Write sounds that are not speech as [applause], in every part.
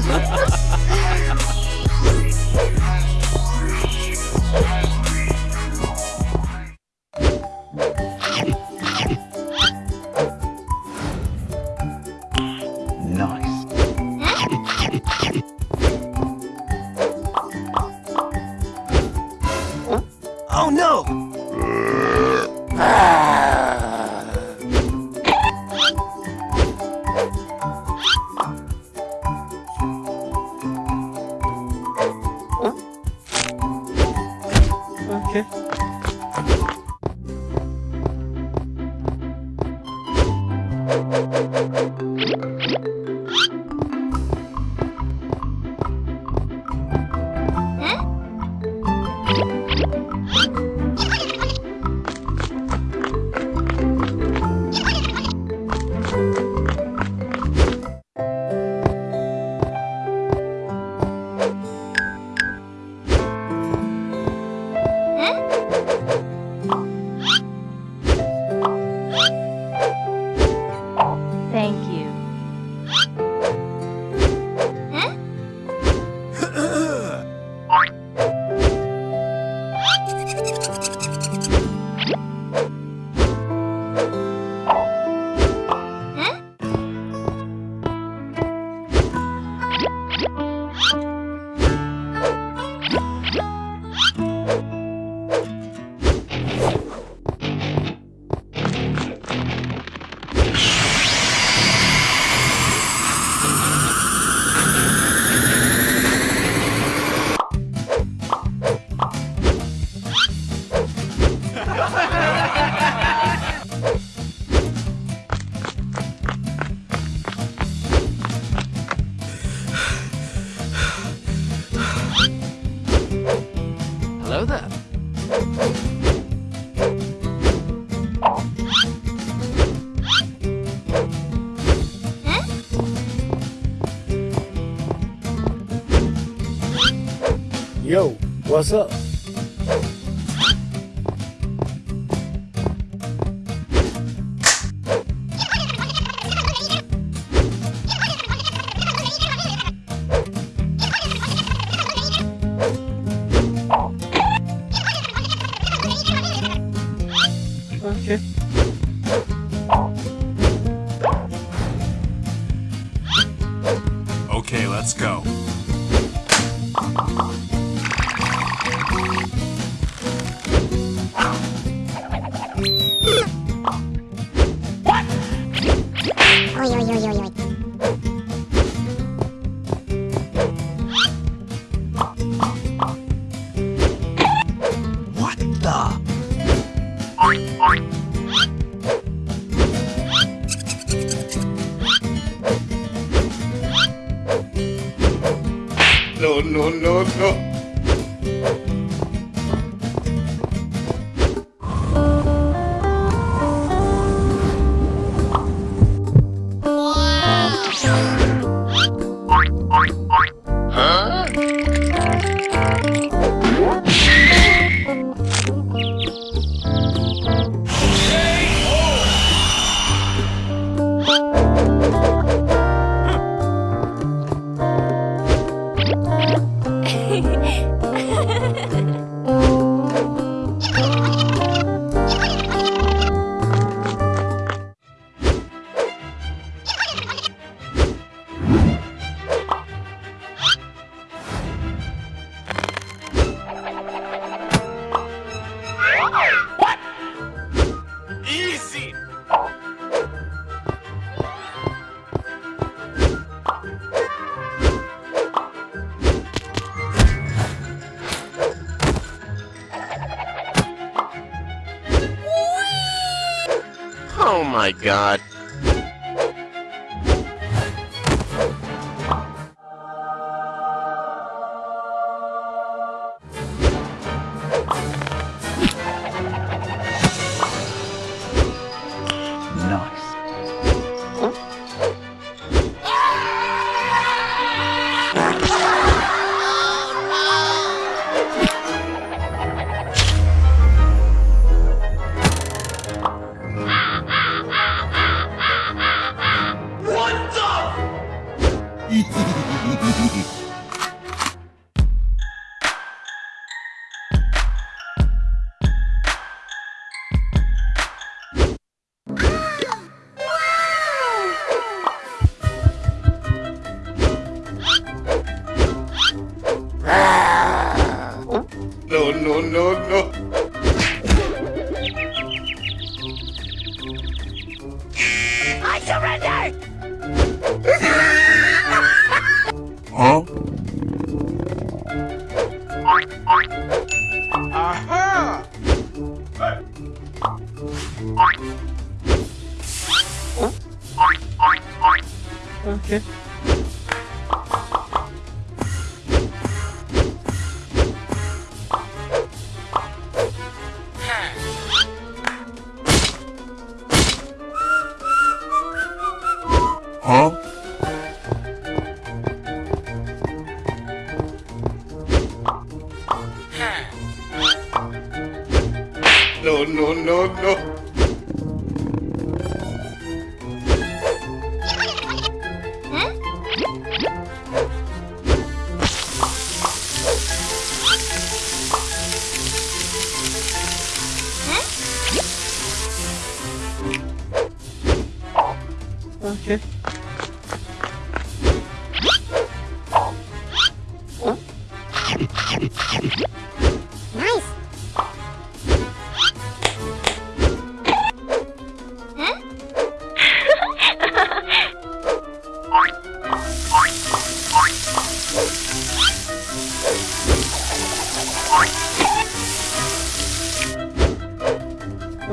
Oh [laughs] no! Okay. Yo, what's up? Oh my god. Huh? Okay.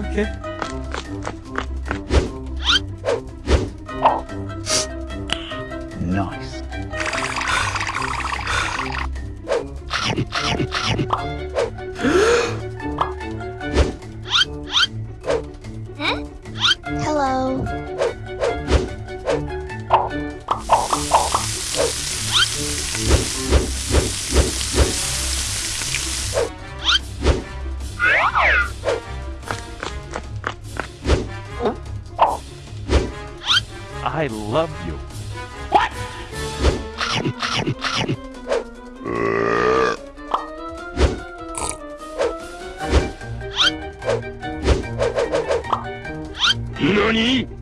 Okay. NANI?